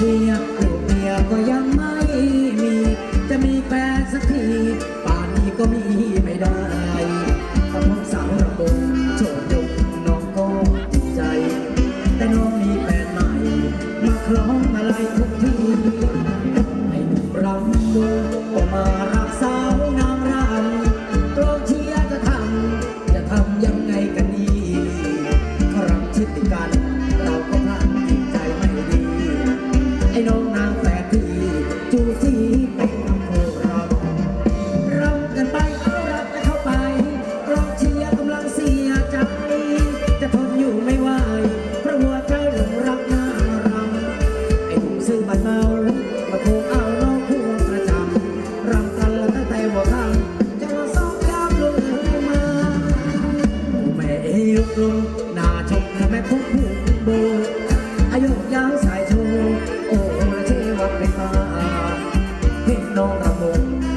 Dear.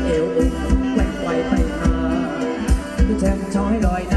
เอวอกแกว่งไวไปมาแจ่มช้อยลอยน้ำ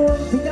He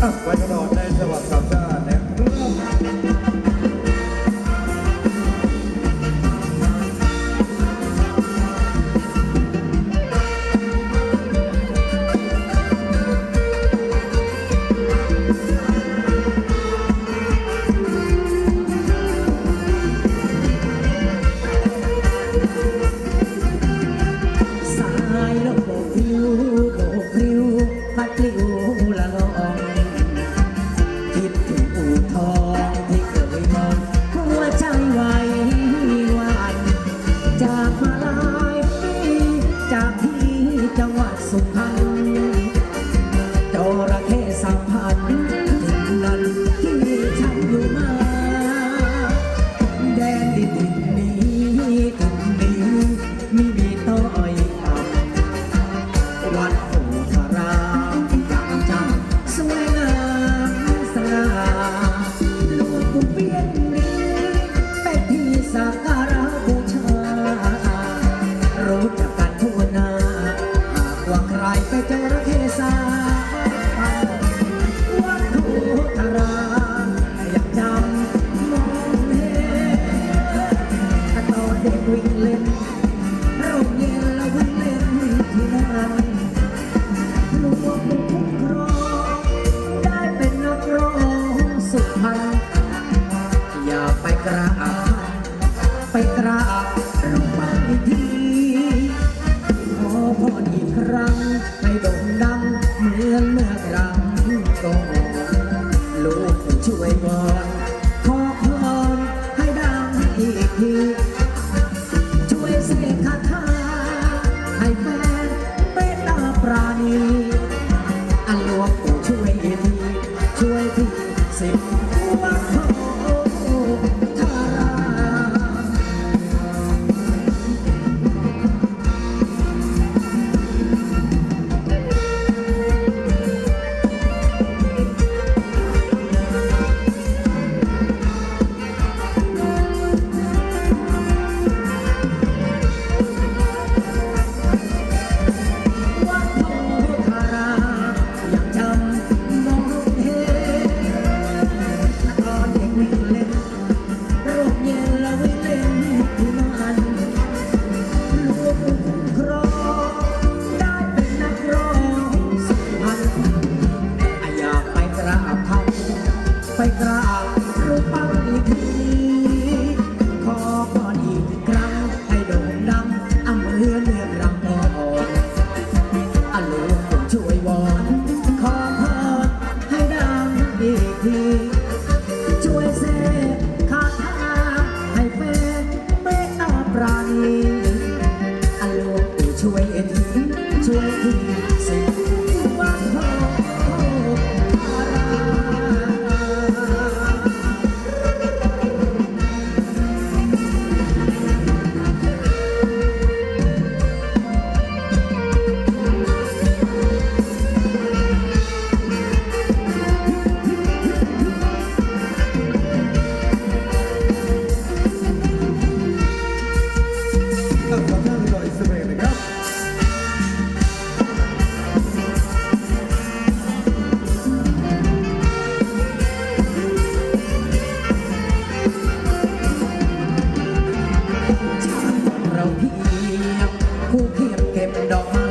Tặng. 送他。 ราบไปกราบลงมาทีขอพรอีครั้งให้ด่งดังเหมือนเมื่อครั้งก่อนลูกช่วยก่อน Senhor. เก็บดอกไม้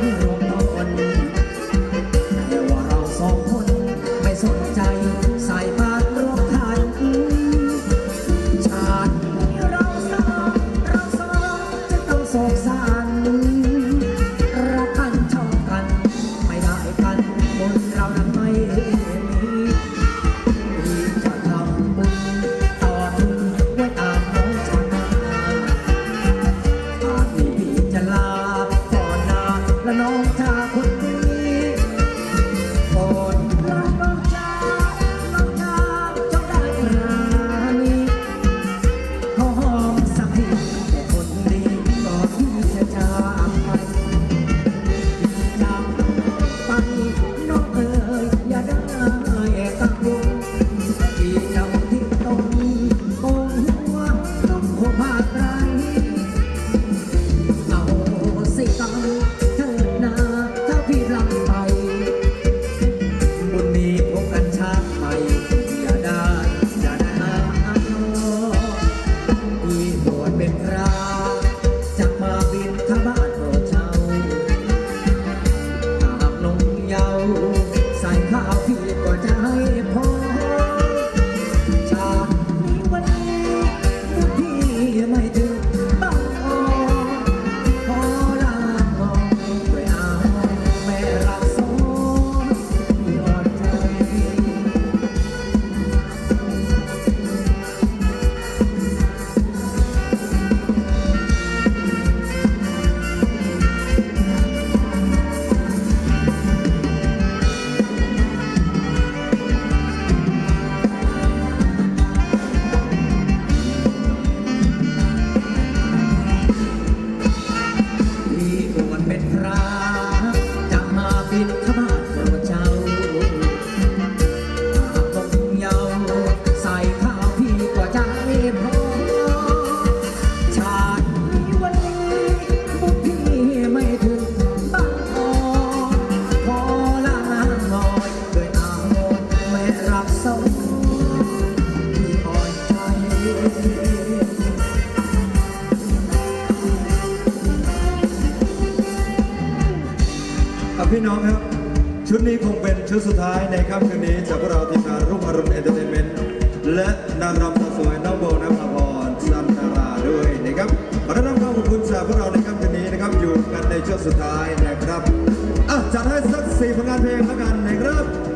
me. อะพี่น้องครับ ชุดนี้คงเป็นชุดสุดท้ายในค่ำคืนนี้จากพวกเราทีมงานรุ่งอรุณเอนเตอร์เทนเมนต์และนางรำสาวสวยน้องโบนภาพรสันตาราด้วยนะครับขอต้อนรับความขอบคุณจากพวกเราในค่ำคืนนี้นะครับ อยู่กันในช่วงสุดท้ายนะครับอะจัดให้สักสี่ผลงานเพลงแล้วกันนะครับ